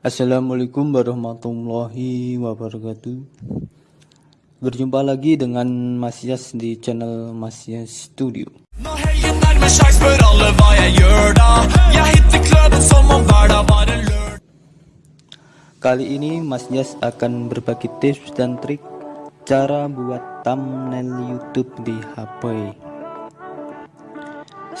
Assalamualaikum warahmatullahi wabarakatuh. Berjumpa lagi dengan Mas Yas di channel Mas Yas Studio. Kali ini Mas Yas akan berbagi tips dan trik cara buat thumbnail YouTube di HP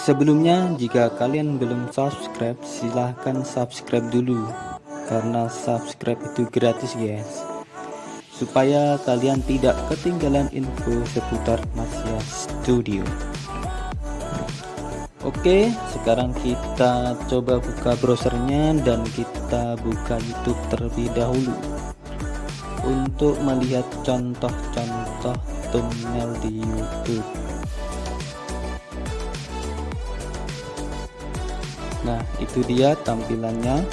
Sebelumnya jika kalian belum subscribe silahkan subscribe dulu karena subscribe itu gratis guys. Supaya kalian tidak ketinggalan info seputar Masya Studio. Oke sekarang kita coba buka browsernya dan kita buka YouTube terlebih dahulu. Untuk melihat contoh-contoh thumbnail di YouTube. Nah itu dia tampilannya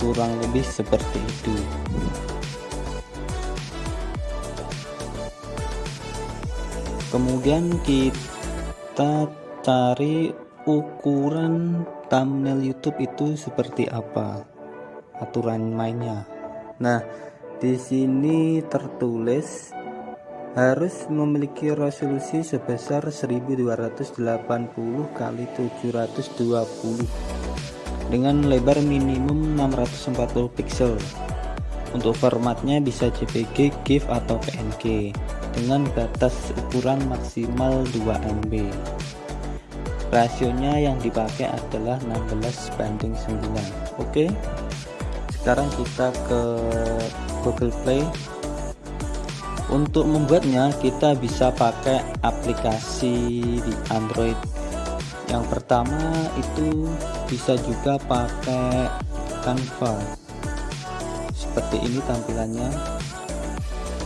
kurang lebih seperti itu. Kemudian kita cari ukuran thumbnail YouTube itu seperti apa aturan mainnya. Nah di sini tertulis harus memiliki resolusi sebesar 1280 kali 720 dengan lebar minimum 640 pixel untuk formatnya bisa JPG, GIF atau PNG dengan batas ukuran maksimal 2 MB rasionya yang dipakai adalah 16 banding 9 oke sekarang kita ke Google Play. Untuk membuatnya kita bisa pakai aplikasi di Android yang pertama itu bisa juga pakai Canva seperti ini tampilannya.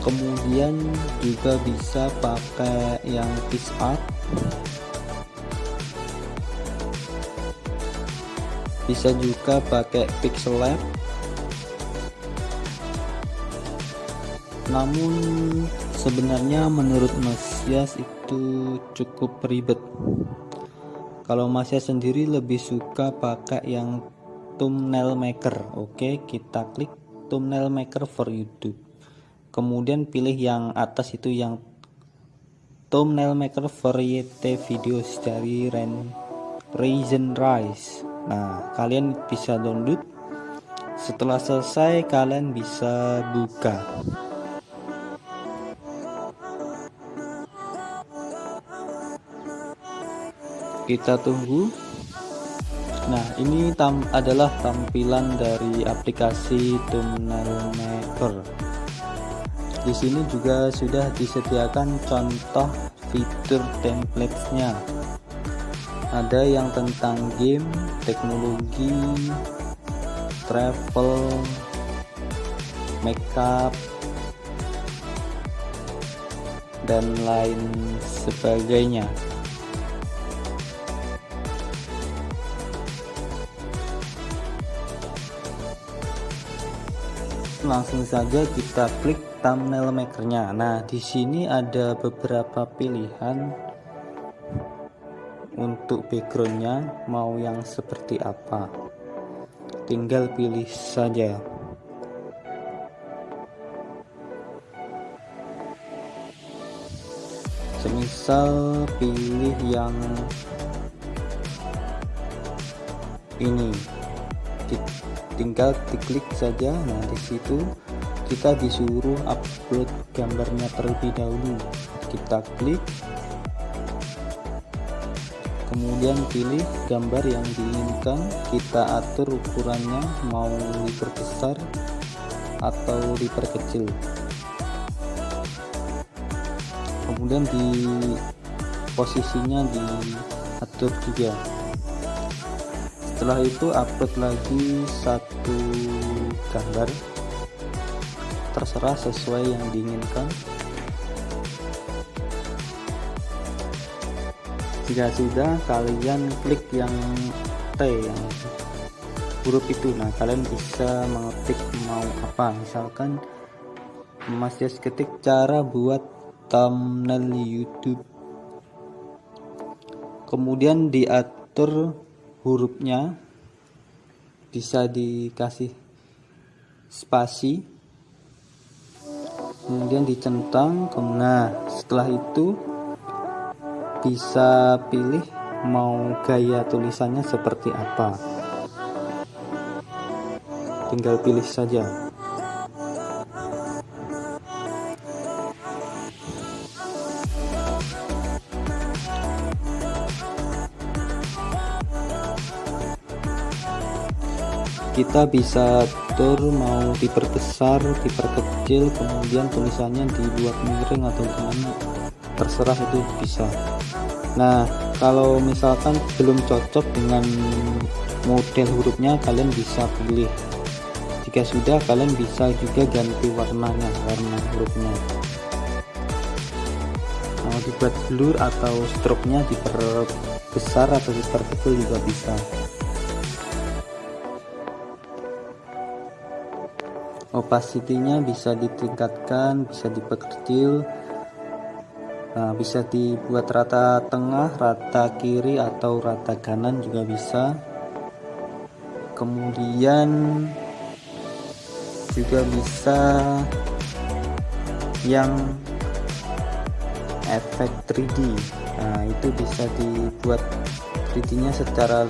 Kemudian juga bisa pakai yang PixArt bisa juga pakai Pixel Lab. Namun sebenarnya menurut Mas Yas itu cukup ribet kalau masnya sendiri lebih suka pakai yang thumbnail maker. Oke kita klik thumbnail maker for YouTube. Kemudian pilih yang atas itu yang thumbnail maker variety videos dari Ren Reason Rise nah kalian bisa download. Setelah selesai kalian bisa buka kita tunggu. Nah ini tam adalah tampilan dari aplikasi thumbnail maker di sini juga sudah disediakan contoh fitur templatesnya ada yang tentang game teknologi travel makeup dan lain sebagainya langsung saja kita klik thumbnail makernya. Nah di sini ada beberapa pilihan untuk backgroundnya mau yang seperti apa. Tinggal pilih saja. Semisal pilih yang ini tinggal diklik saja nah di situ kita disuruh upload gambarnya terlebih dahulu. Kita klik. Kemudian pilih gambar yang diinginkan. Kita atur ukurannya mau diperbesar atau diperkecil. Kemudian di posisinya diatur juga setelah itu upload lagi satu gambar. Terserah sesuai yang diinginkan. Jika sudah kalian klik yang T yang huruf itu. Nah kalian bisa mengetik mau apa. Misalkan Mas ketik cara buat thumbnail YouTube. Kemudian diatur hurufnya bisa dikasih spasi kemudian dicentang nah setelah itu bisa pilih mau gaya tulisannya seperti apa. Tinggal pilih saja kita bisa atur mau diperbesar diperkecil kemudian tulisannya dibuat miring atau gimana terserah itu bisa. Nah kalau misalkan belum cocok dengan model hurufnya kalian bisa pilih. Jika sudah kalian bisa juga ganti warnanya warna hurufnya. Mau dibuat blur atau stroke nya diperbesar atau diperkecil juga bisa opacity-nya bisa ditingkatkan bisa diperkecil nah, bisa dibuat rata tengah rata kiri atau rata kanan juga bisa. Kemudian juga bisa yang efek 3D nah itu bisa dibuat 3D nya secara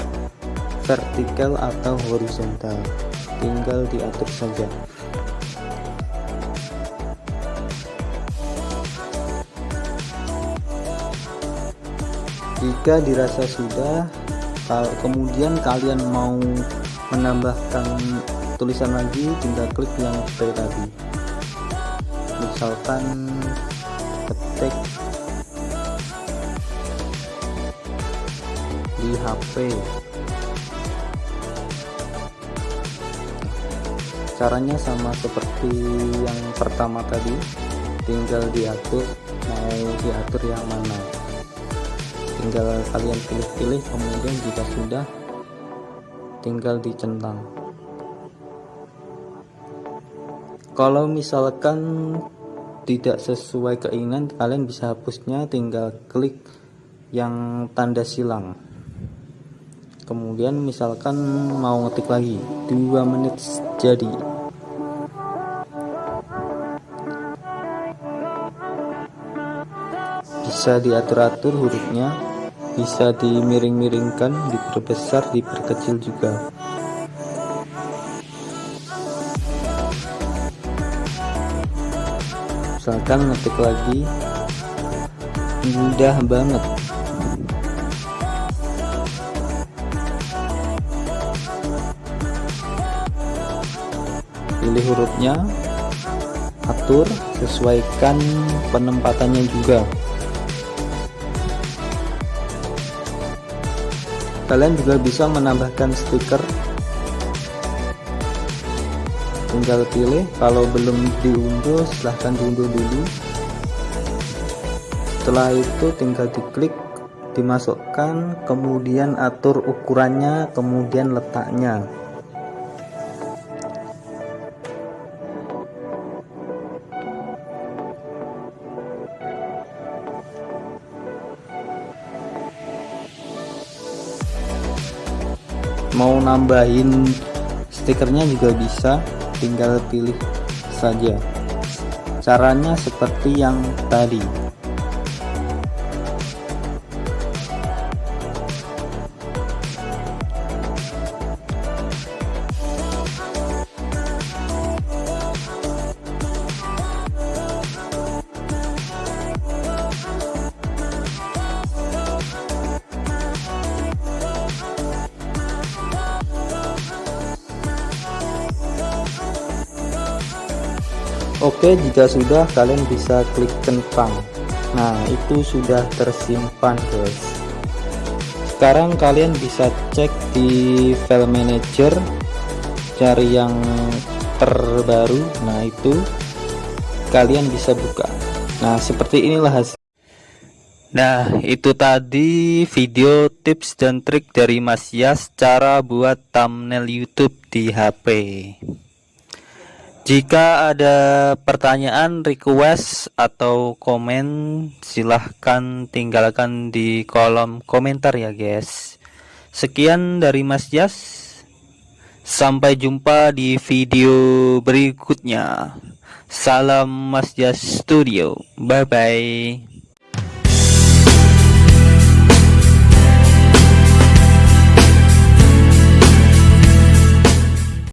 vertikal atau horizontal. Tinggal diatur saja jika dirasa sudah kemudian kalian mau menambahkan tulisan lagi tinggal klik yang seperti tadi. Misalkan ketik di HP caranya sama seperti yang pertama tadi tinggal diatur mau diatur yang mana tinggal kalian pilih-pilih kemudian jika sudah tinggal dicentang. Kalau misalkan tidak sesuai keinginan kalian bisa hapusnya tinggal klik yang tanda silang. Kemudian misalkan mau ngetik lagi 2 menit jadi. Bisa diatur-atur hurufnya bisa dimiring-miringkan diperbesar diperkecil juga. Misalkan ngetik lagi. Mudah banget. Pilih hurufnya. Atur sesuaikan penempatannya juga kalian juga bisa menambahkan stiker. Tinggal pilih. Kalau belum diunduh silahkan diunduh dulu. Setelah itu tinggal diklik dimasukkan kemudian atur ukurannya kemudian letaknya mau nambahin stikernya juga bisa tinggal pilih saja. Caranya seperti yang tadi Oke jika sudah kalian bisa klik centang Nah itu sudah tersimpan guys. Sekarang kalian bisa cek di file manager cari yang terbaru. Nah itu kalian bisa buka. Nah seperti inilah hasil. Nah itu tadi video tips dan trik dari Mas Yas cara buat thumbnail YouTube di HP jika ada pertanyaan, request, atau komen, silahkan tinggalkan di kolom komentar ya guys. Sekian dari Mas Jas. Sampai jumpa di video berikutnya. Salam Mas Jas Studio. Bye bye.